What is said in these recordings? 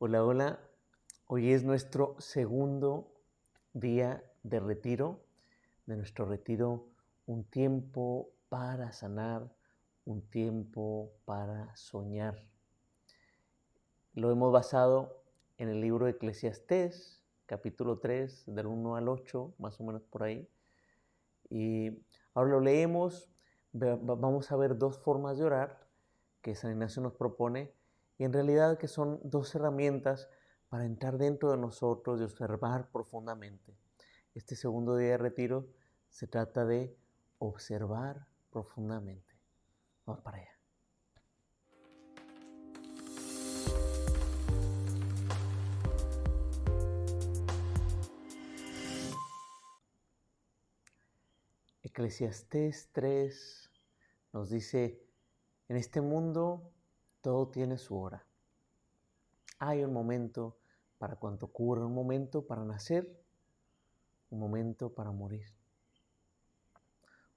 Hola, hola. Hoy es nuestro segundo día de retiro, de nuestro retiro, un tiempo para sanar, un tiempo para soñar. Lo hemos basado en el libro de Eclesiastés, capítulo 3, del 1 al 8, más o menos por ahí. Y ahora lo leemos, vamos a ver dos formas de orar que San Ignacio nos propone y en realidad que son dos herramientas para entrar dentro de nosotros y observar profundamente. Este segundo día de retiro se trata de observar profundamente. Vamos para allá. Eclesiastés 3 nos dice, en este mundo todo tiene su hora. Hay un momento para cuanto ocurre, un momento para nacer, un momento para morir,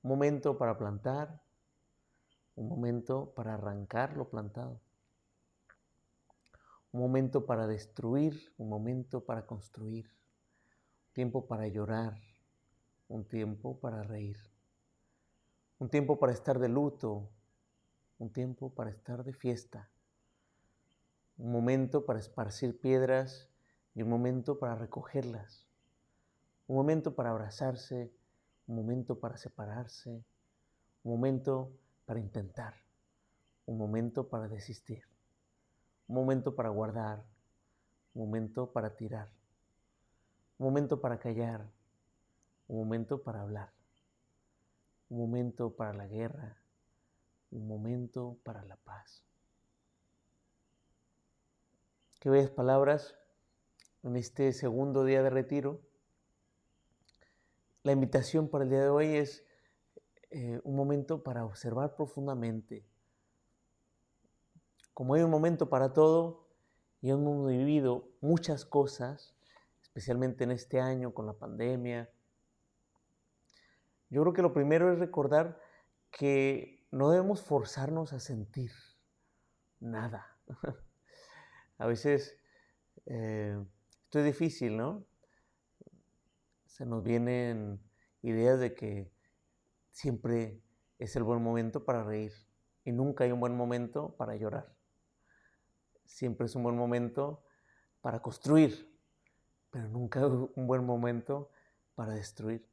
un momento para plantar, un momento para arrancar lo plantado, un momento para destruir, un momento para construir, un tiempo para llorar, un tiempo para reír, un tiempo para estar de luto, un tiempo para estar de fiesta, un momento para esparcir piedras y un momento para recogerlas, un momento para abrazarse, un momento para separarse, un momento para intentar, un momento para desistir, un momento para guardar, un momento para tirar, un momento para callar, un momento para hablar, un momento para la guerra, un momento para la paz. Qué bellas palabras en este segundo día de retiro. La invitación para el día de hoy es eh, un momento para observar profundamente. Como hay un momento para todo y hemos vivido muchas cosas, especialmente en este año con la pandemia, yo creo que lo primero es recordar que no debemos forzarnos a sentir nada. a veces eh, esto es difícil, ¿no? Se nos vienen ideas de que siempre es el buen momento para reír y nunca hay un buen momento para llorar. Siempre es un buen momento para construir, pero nunca hay un buen momento para destruir.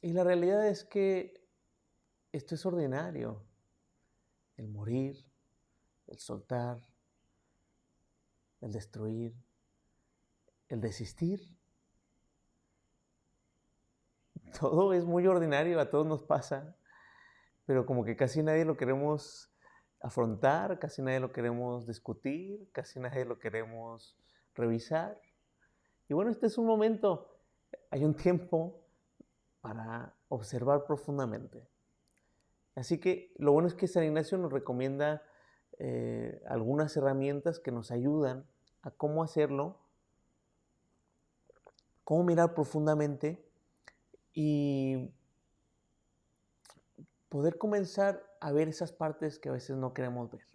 Y la realidad es que esto es ordinario. El morir, el soltar, el destruir, el desistir. Todo es muy ordinario, a todos nos pasa, pero como que casi nadie lo queremos afrontar, casi nadie lo queremos discutir, casi nadie lo queremos revisar. Y bueno, este es un momento, hay un tiempo para observar profundamente. Así que lo bueno es que San Ignacio nos recomienda eh, algunas herramientas que nos ayudan a cómo hacerlo, cómo mirar profundamente y poder comenzar a ver esas partes que a veces no queremos ver.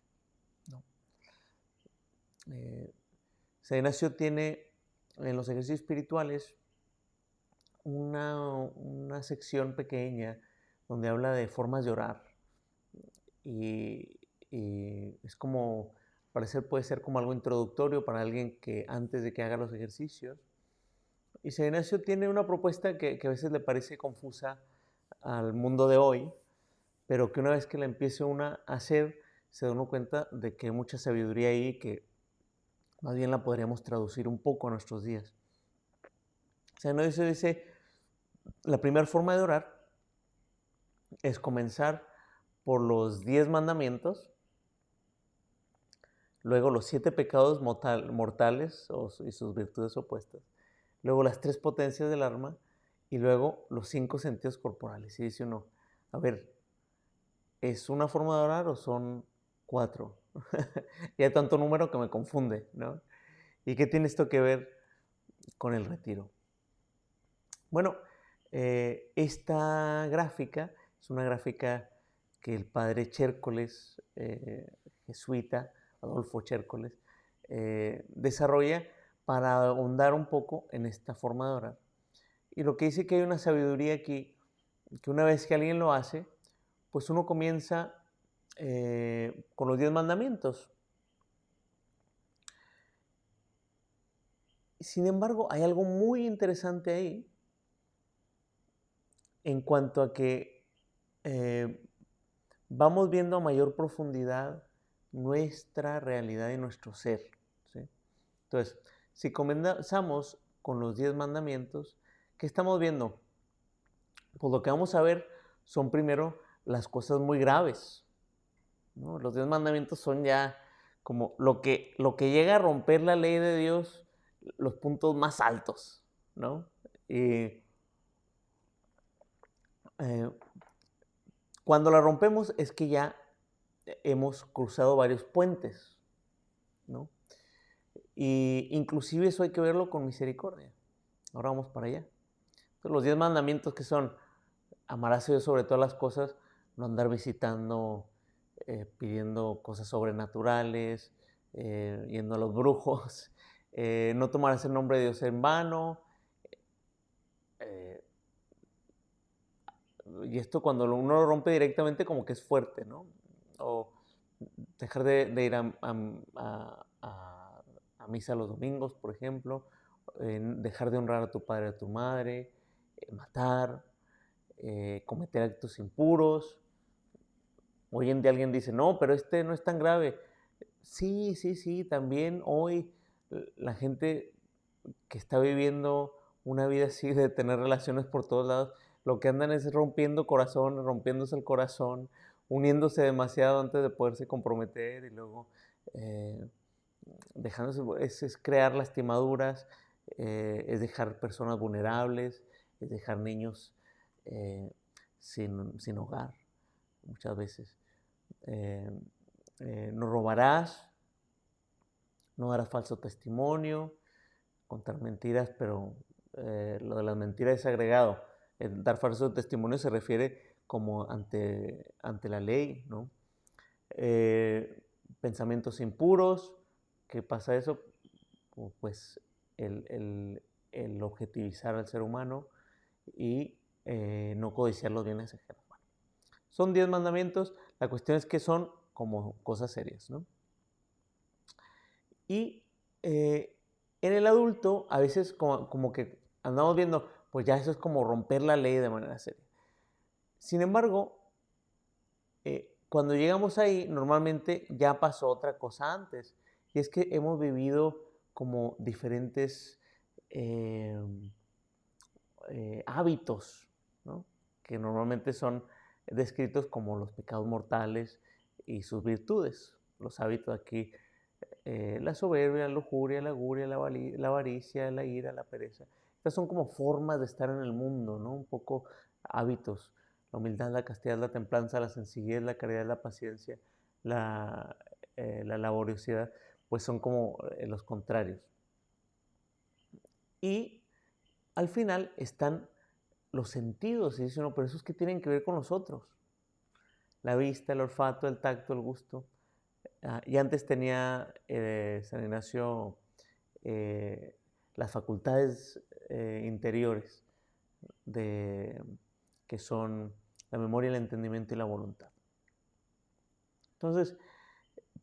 Eh, San Ignacio tiene en los ejercicios espirituales una, una sección pequeña donde habla de formas de orar. Y, es como, parecer puede ser como algo introductorio para alguien que antes de que haga los ejercicios. Y San Ignacio tiene una propuesta que, a veces le parece confusa al mundo de hoy, pero que una vez que la empiece una a hacer, se da uno cuenta de que hay mucha sabiduría ahí que más bien la podríamos traducir un poco a nuestros días. San Ignacio dice, la primera forma de orar es comenzar por los diez mandamientos, luego los siete pecados mortales y sus virtudes opuestas, luego las tres potencias del alma y luego los cinco sentidos corporales. Y dice uno, a ver, ¿es una forma de orar o son cuatro? y hay tanto número que me confunde, ¿no? ¿Y qué tiene esto que ver con el retiro? Bueno, eh, esta gráfica es una gráfica que el padre Chércoles, eh, jesuita, Adolfo Chércoles, eh, desarrolla para ahondar un poco en esta forma de orar. Y lo que dice que hay una sabiduría aquí, que una vez que alguien lo hace, pues uno comienza eh, con los diez mandamientos. Sin embargo, hay algo muy interesante ahí en cuanto a que eh, vamos viendo a mayor profundidad nuestra realidad y nuestro ser. Entonces, si comenzamos con los diez mandamientos, ¿qué estamos viendo? Pues lo que vamos a ver son primero las cosas muy graves. Los diez mandamientos son ya como lo que, lo que llega a romper la ley de Dios, los puntos más altos. ¿no? Y, eh, cuando la rompemos es que ya hemos cruzado varios puentes, ¿no? Y inclusive eso hay que verlo con misericordia. Ahora vamos para allá. los diez mandamientos que son amarás a Dios sobre todas las cosas, no andar visitando, eh, pidiendo cosas sobrenaturales, eh, yendo a los brujos, eh, no tomarás el nombre de Dios en vano. Y esto cuando uno lo rompe directamente como que es fuerte, ¿no? O dejar de, ir a, misa los domingos, por ejemplo, dejar de honrar a tu padre o a tu madre, matar, cometer actos impuros, Hoy en día alguien dice, no, pero este no es tan grave. Sí, sí, sí, también hoy la gente que está viviendo una vida así de tener relaciones por todos lados, lo que andan es rompiendo corazón, rompiéndose el corazón, uniéndose demasiado antes de poderse comprometer y luego eh, dejándose, es, crear lastimaduras, eh, es dejar personas vulnerables, es dejar niños eh, sin, sin hogar muchas veces. No robarás, no darás falso testimonio, contar mentiras, pero lo de las mentiras es agregado. Dar falso testimonio se refiere como ante, ante la ley, ¿no? pensamientos impuros, ¿qué pasa eso? Pues el, objetivizar al ser humano y no codiciar los bienes ajenos. Son diez mandamientos, la cuestión es que son como cosas serias, ¿no? Y eh, en el adulto, a veces como, que andamos viendo, pues ya eso es como romper la ley de manera seria. Sin embargo, eh, cuando llegamos ahí, normalmente ya pasó otra cosa antes, y es que hemos vivido como diferentes eh, hábitos, ¿no? que normalmente son descritos como los pecados mortales y sus virtudes. Los hábitos aquí, eh, la soberbia, la lujuria, la guria, la, avaricia, la ira, la pereza. Estas son como formas de estar en el mundo, ¿no? Un poco hábitos. La humildad, la castidad, la templanza, la sencillez, la caridad, la paciencia, la, eh, laboriosidad, pues son como eh, los contrarios. Y al final están los sentidos. Y dice uno, pero esos que tienen que ver con nosotros. La vista, el olfato, el tacto, el gusto. Ah, y antes tenía eh, San Ignacio las facultades eh, interiores de, que son la memoria, el entendimiento y la voluntad. Entonces,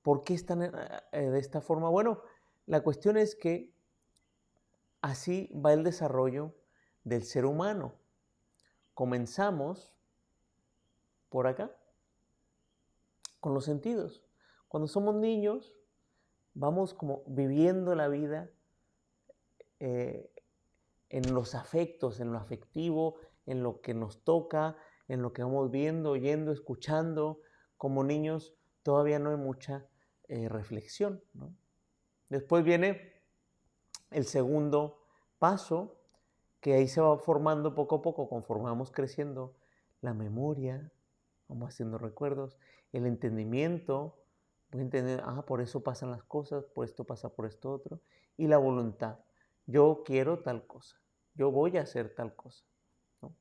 ¿por qué están de esta forma? Bueno, la cuestión es que así va el desarrollo del ser humano comenzamos por acá, con los sentidos. Cuando somos niños, vamos como viviendo la vida eh, en los afectos, en lo afectivo, en lo que nos toca, en lo que vamos viendo, oyendo, escuchando. Como niños todavía no hay mucha eh, reflexión. Después viene el segundo paso, que ahí se va formando poco a poco, conforme vamos creciendo, la memoria, vamos haciendo recuerdos, el entendimiento, voy a entender, ah, por eso pasan las cosas, por esto pasa por esto otro, y la voluntad, yo quiero tal cosa, yo voy a hacer tal cosa. ¿no?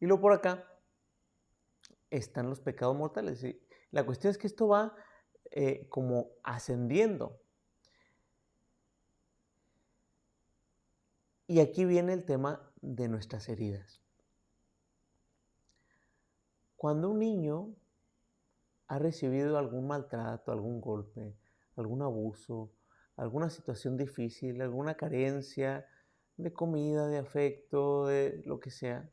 Y luego por acá están los pecados mortales. Y la cuestión es que esto va eh, como ascendiendo. Y aquí viene el tema de nuestras heridas. Cuando un niño ha recibido algún maltrato, algún golpe, algún abuso, alguna situación difícil, alguna carencia de comida, de afecto, de lo que sea,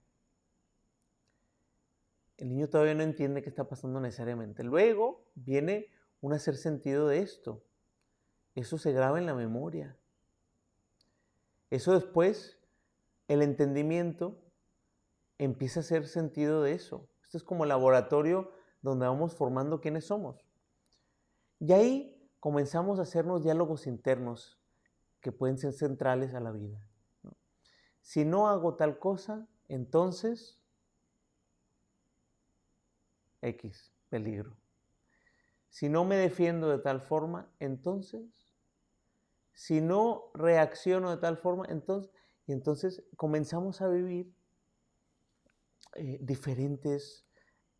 el niño todavía no entiende qué está pasando necesariamente. Luego viene un hacer sentido de esto. Eso se graba en la memoria. Eso después, el entendimiento empieza a hacer sentido de eso. Esto es como laboratorio donde vamos formando quiénes somos. Y ahí comenzamos a hacernos diálogos internos que pueden ser centrales a la vida. Si no hago tal cosa, entonces X, peligro. Si no me defiendo de tal forma, entonces, si no reacciono de tal forma, entonces, y entonces comenzamos a vivir eh, diferentes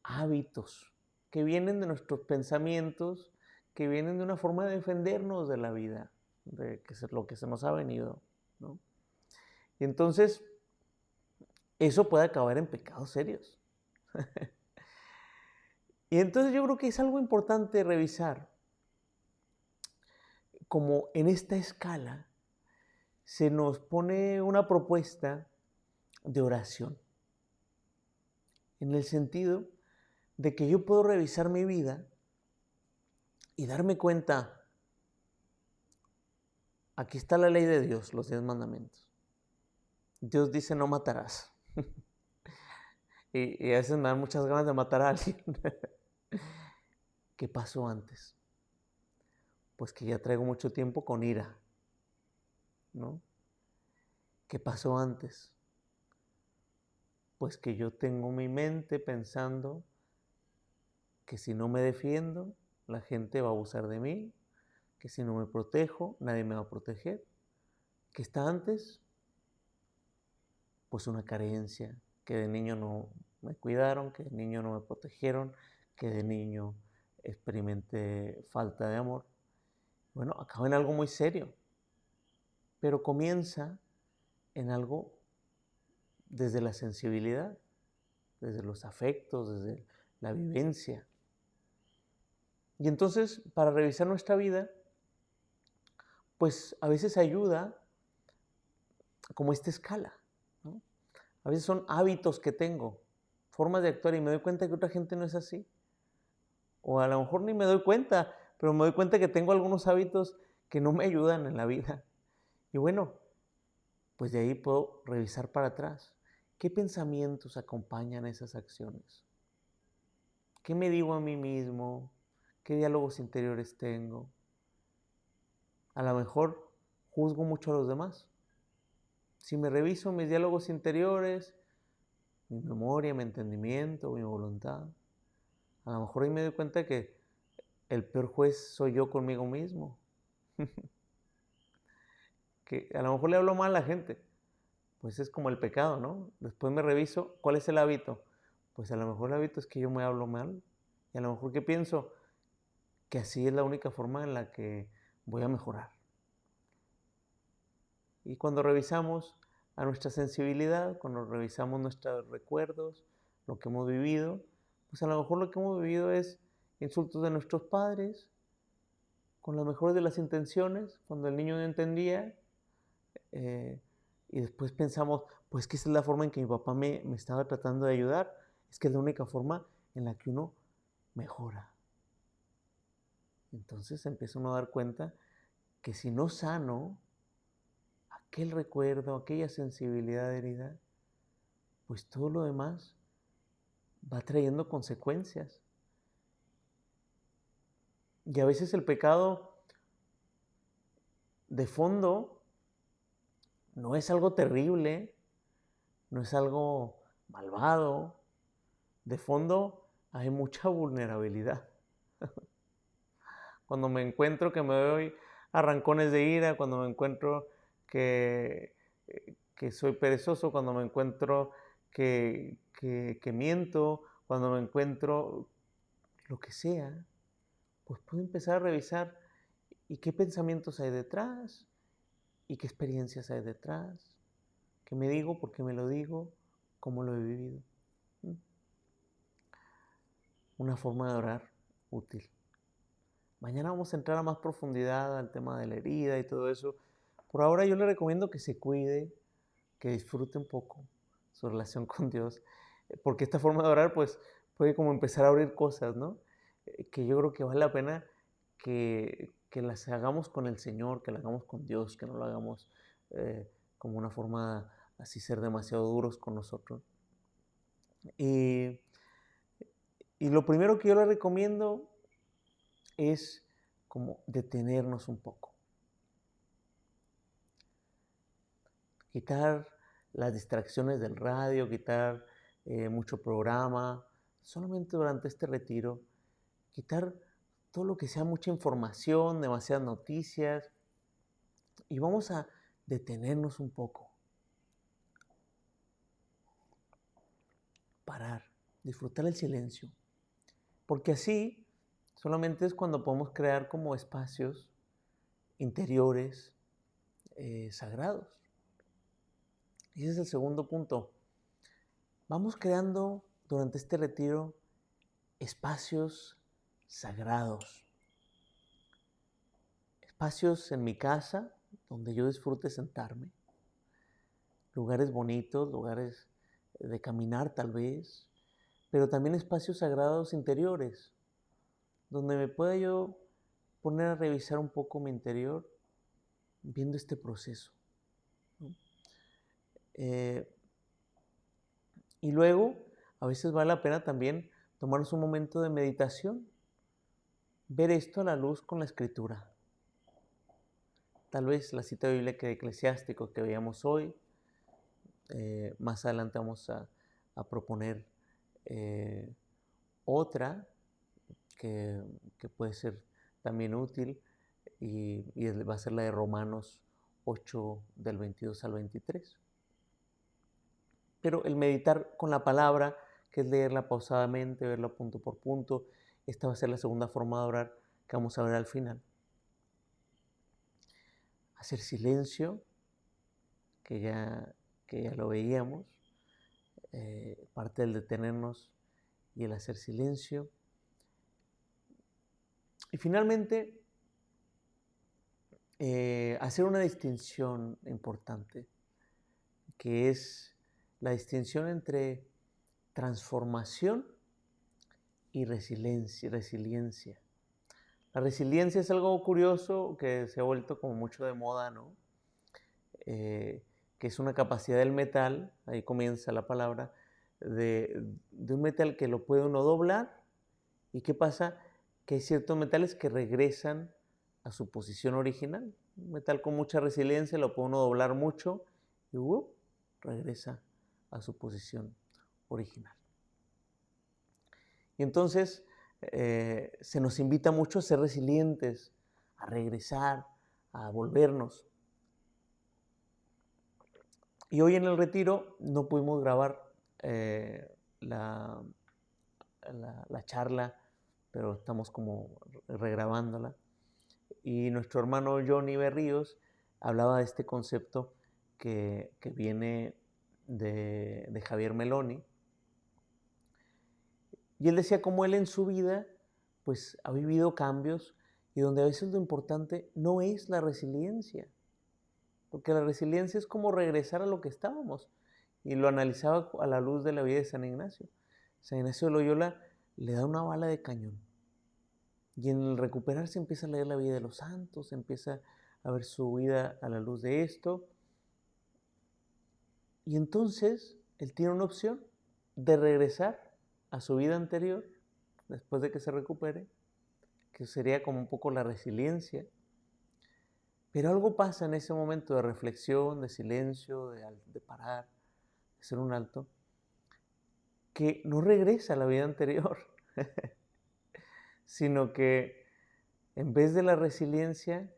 hábitos que vienen de nuestros pensamientos, que vienen de una forma de defendernos de la vida, de que es lo que se nos ha venido. Y entonces, eso puede acabar en pecados serios. Y entonces yo creo que es algo importante revisar, como en esta escala se nos pone una propuesta de oración, en el sentido de que yo puedo revisar mi vida y darme cuenta, aquí está la ley de Dios, los diez mandamientos. Dios dice no matarás. y, a veces me dan muchas ganas de matar a alguien. ¿Qué pasó antes? Pues que ya traigo mucho tiempo con ira, ¿no? ¿Qué pasó antes? Pues que yo tengo mi mente pensando que si no me defiendo, la gente va a abusar de mí, que si no me protejo, nadie me va a proteger. ¿Qué está antes? Pues una carencia, que de niño no me cuidaron, que de niño no me protegieron, que de niño experimenté falta de amor. Bueno, acaba en algo muy serio, pero comienza en algo desde la sensibilidad, desde los afectos, desde la vivencia. Y entonces, para revisar nuestra vida, pues a veces ayuda como esta escala. A veces son hábitos que tengo, formas de actuar y me doy cuenta que otra gente no es así. O a lo mejor ni me doy cuenta, pero me doy cuenta que tengo algunos hábitos que no me ayudan en la vida. Y bueno, pues de ahí puedo revisar para atrás. ¿Qué pensamientos acompañan esas acciones? ¿Qué me digo a mí mismo? ¿Qué diálogos interiores tengo? A lo mejor juzgo mucho a los demás. Si me reviso mis diálogos interiores, mi memoria, mi entendimiento, mi voluntad, a lo mejor ahí me doy cuenta que el peor juez soy yo conmigo mismo. que a lo mejor le hablo mal a la gente. Pues es como el pecado, ¿no? Después me reviso, ¿cuál es el hábito? Pues a lo mejor el hábito es que yo me hablo mal. Y a lo mejor que pienso que así es la única forma en la que voy a mejorar. Y cuando revisamos a nuestra sensibilidad, cuando revisamos nuestros recuerdos, lo que hemos vivido, pues a lo mejor lo que hemos vivido es insultos de nuestros padres, con las mejores de las intenciones, cuando el niño no entendía, eh, y después pensamos, pues que esa es la forma en que mi papá me, me estaba tratando de ayudar, es que es la única forma en la que uno mejora. Entonces empieza uno a dar cuenta que si no sano aquel recuerdo, aquella sensibilidad herida, pues todo lo demás va trayendo consecuencias. Y a veces el pecado de fondo no es algo terrible, no es algo malvado. De fondo hay mucha vulnerabilidad. Cuando me encuentro que me doy arrancones de ira, cuando me encuentro que, que soy perezoso, cuando me encuentro que, que, miento, cuando me encuentro lo que sea, pues puedo empezar a revisar y qué pensamientos hay detrás y qué experiencias hay detrás ¿Qué me digo? ¿Por qué me lo digo? ¿Cómo lo he vivido? ¿Mm? Una forma de orar útil. Mañana vamos a entrar a más profundidad al tema de la herida y todo eso. Por ahora yo le recomiendo que se cuide, que disfrute un poco su relación con Dios, porque esta forma de orar pues puede como empezar a abrir cosas, ¿no? Eh, que yo creo que vale la pena que, que las hagamos con el Señor, que las hagamos con Dios, que no lo hagamos eh, como una forma así ser demasiado duros con nosotros. Y, y lo primero que yo le recomiendo es como detenernos un poco. Quitar las distracciones del radio, quitar eh, mucho programa, solamente durante este retiro, quitar todo lo que sea mucha información, demasiadas noticias, y vamos a detenernos un poco. Parar, disfrutar el silencio, porque así solamente es cuando podemos crear como espacios interiores eh, sagrados. Y ese es el segundo punto. Vamos creando durante este retiro espacios sagrados. Espacios en mi casa donde yo disfrute sentarme. Lugares bonitos, lugares de caminar tal vez, pero también espacios sagrados interiores, donde me pueda yo poner a revisar un poco mi interior viendo este proceso. Eh, y luego, a veces vale la pena también tomarnos un momento de meditación, ver esto a la luz con la escritura. Tal vez la cita bíblica de Eclesiástico que veíamos hoy, eh, más adelante vamos a, proponer eh, otra que, puede ser también útil y, va a ser la de Romanos 8 del 22 al 23. Pero el meditar con la palabra, que es leerla pausadamente, verla punto por punto, esta va a ser la segunda forma de orar que vamos a ver al final. Hacer silencio, que ya, que ya lo veíamos, eh, parte del detenernos y el hacer silencio. Y finalmente, eh, hacer una distinción importante, que es la distinción entre transformación y resiliencia. La resiliencia es algo curioso que se ha vuelto como mucho de moda, ¿no? Eh, que es una capacidad del metal, ahí comienza la palabra, de, de, un metal que lo puede uno doblar. ¿Y qué pasa? Que hay ciertos metales que regresan a su posición original. Un metal con mucha resiliencia lo puede uno doblar mucho y uh, regresa a su posición original. Y entonces eh, se nos invita mucho a ser resilientes, a regresar, a volvernos. Y hoy en el retiro no pudimos grabar eh, la, la, charla, pero estamos como regrabándola. Y nuestro hermano Johnny Berríos hablaba de este concepto que, que viene de, Javier Meloni. Y él decía cómo él en su vida pues ha vivido cambios y donde a veces lo importante no es la resiliencia, porque la resiliencia es como regresar a lo que estábamos. Y lo analizaba a la luz de la vida de San Ignacio. San Ignacio de Loyola le da una bala de cañón. Y en el recuperarse empieza a leer la vida de los santos, empieza a ver su vida a la luz de esto. Y entonces él tiene una opción de regresar a su vida anterior después de que se recupere, que sería como un poco la resiliencia. Pero algo pasa en ese momento de reflexión, de silencio, de, parar, de hacer un alto, que no regresa a la vida anterior, sino que en vez de la resiliencia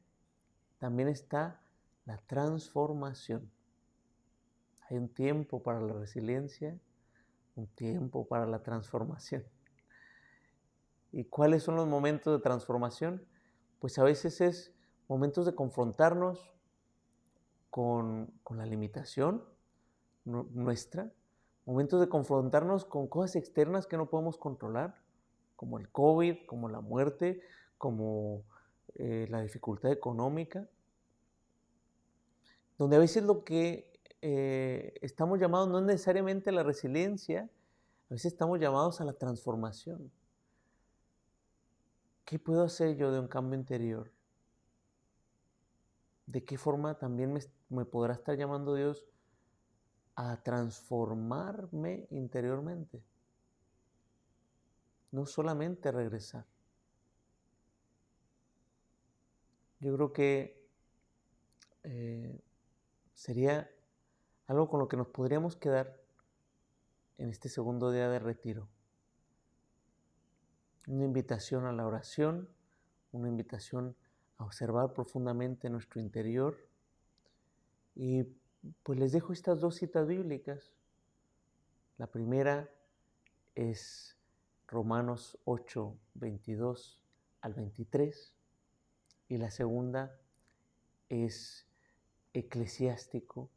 también está la transformación. Hay un tiempo para la resiliencia, un tiempo para la transformación. ¿Y cuáles son los momentos de transformación? Pues a veces es momentos de confrontarnos con, la limitación, nuestra, momentos de confrontarnos con cosas externas que no podemos controlar, como el COVID, como la muerte, como eh, la dificultad económica, donde a veces lo que eh, estamos llamados no es necesariamente a la resiliencia, a veces estamos llamados a la transformación. ¿Qué puedo hacer yo de un cambio interior? ¿De qué forma también me podrá estar llamando Dios a transformarme interiormente? No solamente regresar. Yo creo que eh, sería algo con lo que nos podríamos quedar en este segundo día de retiro. Una invitación a la oración, una invitación a observar profundamente nuestro interior. Y pues les dejo estas dos citas bíblicas. La primera es Romanos 8, 22 al 23 y la segunda es Eclesiástico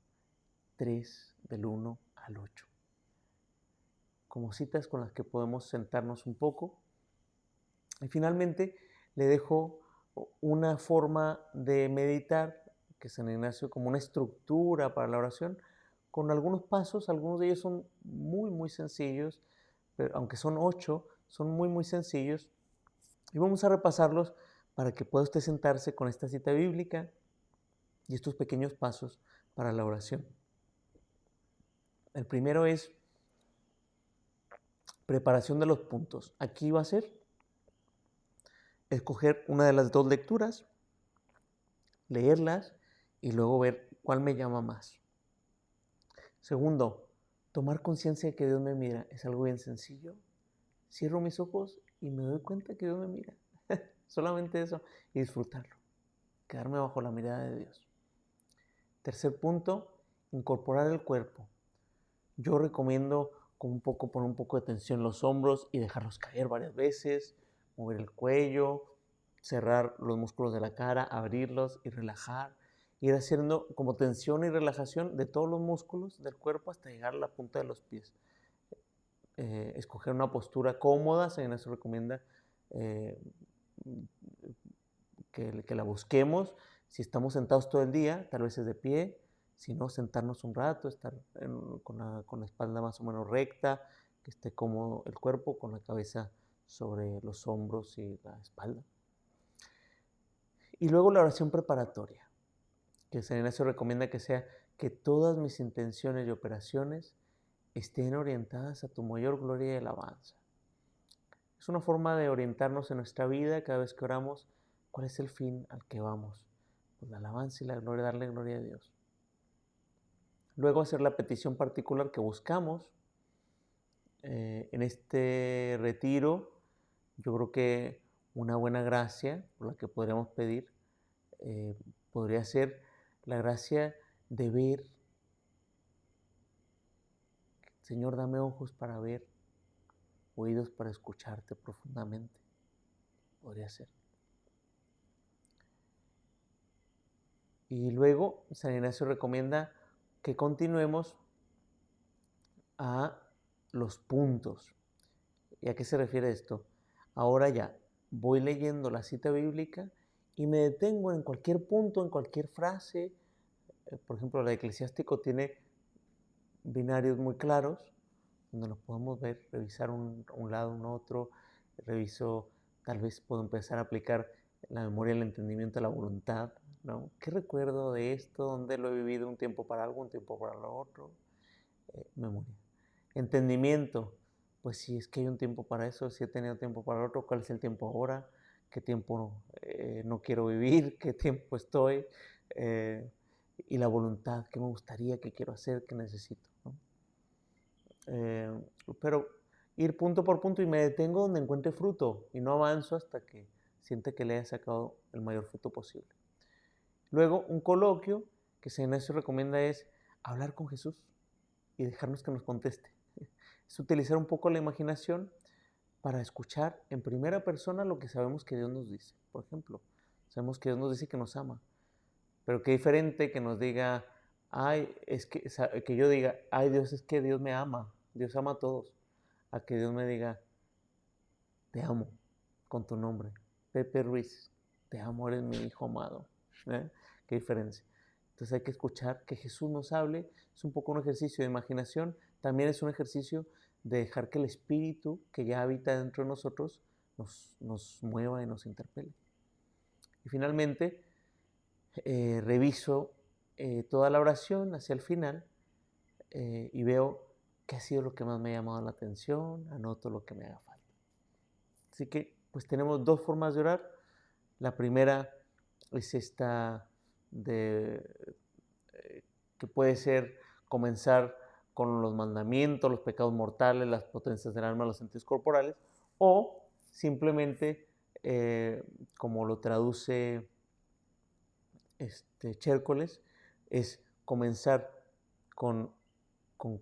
3 del 1 al 8. Como citas con las que podemos sentarnos un poco. Y finalmente le dejo una forma de meditar, que San Ignacio como una estructura para la oración, con algunos pasos, algunos de ellos son muy, muy sencillos, pero aunque son ocho, son muy, muy sencillos. Y vamos a repasarlos para que pueda usted sentarse con esta cita bíblica y estos pequeños pasos para la oración. El primero es preparación de los puntos. Aquí va a ser escoger una de las dos lecturas, leerlas y luego ver cuál me llama más. Segundo, tomar conciencia de que Dios me mira. Es algo bien sencillo. Cierro mis ojos y me doy cuenta que Dios me mira. Solamente eso y disfrutarlo. Quedarme bajo la mirada de Dios. Tercer punto, incorporar el cuerpo. Yo recomiendo con un poco, poner un poco de tensión los hombros y dejarlos caer varias veces, mover el cuello, cerrar los músculos de la cara, abrirlos y relajar. Ir haciendo como tensión y relajación de todos los músculos del cuerpo hasta llegar a la punta de los pies. Eh, escoger una postura cómoda, se nos recomienda eh, que, la busquemos. Si estamos sentados todo el día, tal vez es de pie, si no, sentarnos un rato, estar con, la, con, la, espalda más o menos recta, que esté cómodo el cuerpo, con la cabeza sobre los hombros y la espalda. Y luego la oración preparatoria, que San Ignacio recomienda que sea que todas mis intenciones y operaciones estén orientadas a tu mayor gloria y alabanza. Es una forma de orientarnos en nuestra vida cada vez que oramos cuál es el fin al que vamos. Pues la alabanza y la gloria, darle gloria a Dios. Luego hacer la petición particular que buscamos eh, en este retiro. Yo creo que una buena gracia por la que podríamos pedir eh, podría ser la gracia de ver. Señor, dame ojos para ver, oídos para escucharte profundamente. Podría ser. Y luego San Ignacio recomienda que continuemos a los puntos. ¿Y a qué se refiere esto? Ahora ya voy leyendo la cita bíblica y me detengo en cualquier punto, en cualquier frase. Eh, por ejemplo, la eclesiástico tiene binarios muy claros, donde los podemos ver, revisar un, un lado, un otro. Reviso, tal vez puedo empezar a aplicar la memoria, el entendimiento, la voluntad, ¿no? ¿Qué recuerdo de esto? ¿Dónde lo he vivido? ¿Un tiempo para algo, un tiempo para lo otro? Eh, memoria. Entendimiento. Pues si es que hay un tiempo para eso, si he tenido tiempo para lo otro, ¿cuál es el tiempo ahora? ¿Qué tiempo eh, no quiero vivir? ¿Qué tiempo estoy? Eh, y la voluntad, ¿qué me gustaría, qué quiero hacer, qué necesito? pero ir punto por punto y me detengo donde encuentre fruto y no avanzo hasta que siente que le haya sacado el mayor fruto posible. Luego, un coloquio que San recomienda es hablar con Jesús y dejarnos que nos conteste. Es utilizar un poco la imaginación para escuchar en primera persona lo que sabemos que Dios nos dice. Por ejemplo, sabemos que Dios nos dice que nos ama, pero qué diferente que nos diga ay, es que, que yo diga, ay Dios, es que Dios me ama, Dios ama a todos, a que Dios me diga, te amo con tu nombre, Pepe Ruiz, te amo, eres mi hijo amado. ¿eh? ¿Qué diferencia? Entonces hay que escuchar que Jesús nos hable, es un poco un ejercicio de imaginación, también es un ejercicio de dejar que el Espíritu que ya habita dentro de nosotros nos, nos mueva y nos interpele. Y finalmente, eh, reviso eh, toda la oración hacia el final eh, y veo qué ha sido lo que más me ha llamado la atención, anoto lo que me haga falta. Así que pues tenemos dos formas de orar. La primera es esta de que puede ser comenzar con los mandamientos, los pecados mortales, las potencias del alma, los sentidos corporales, o simplemente, eh, como lo traduce este, Chércoles, es comenzar con, con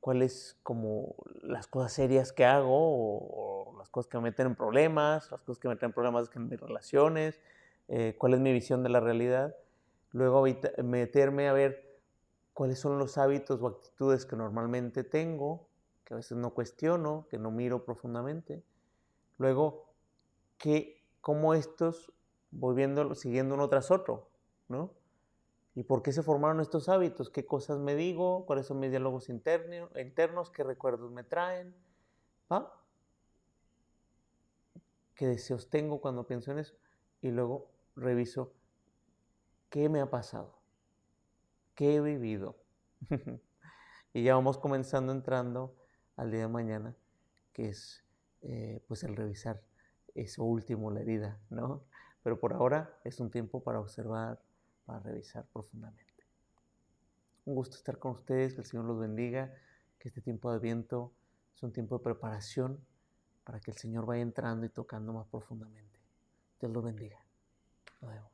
cuáles como las cosas serias que hago o, las cosas que me meten en problemas, las cosas que me meten en problemas en mis relaciones, eh, cuál es mi visión de la realidad. Luego meterme a ver cuáles son los hábitos o actitudes que normalmente tengo, que a veces no cuestiono, que no miro profundamente. Luego, que, cómo estos voy siguiendo uno tras otro, ¿no? ¿Y por qué se formaron estos hábitos? ¿Qué cosas me digo? ¿Cuáles son mis diálogos internos? internos? ¿Qué recuerdos me traen? ¿Va? ¿Qué deseos tengo cuando pienso en eso? Y luego reviso qué me ha pasado, qué he vivido. y ya vamos comenzando entrando al día de mañana, que es eh, pues el revisar eso último, la herida, ¿no? Pero por ahora es un tiempo para observar, para revisar profundamente. Un gusto estar con ustedes, que el Señor los bendiga, que este tiempo de viento es un tiempo de preparación para que el Señor vaya entrando y tocando más profundamente. Dios los bendiga. Nos vemos.